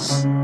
Once.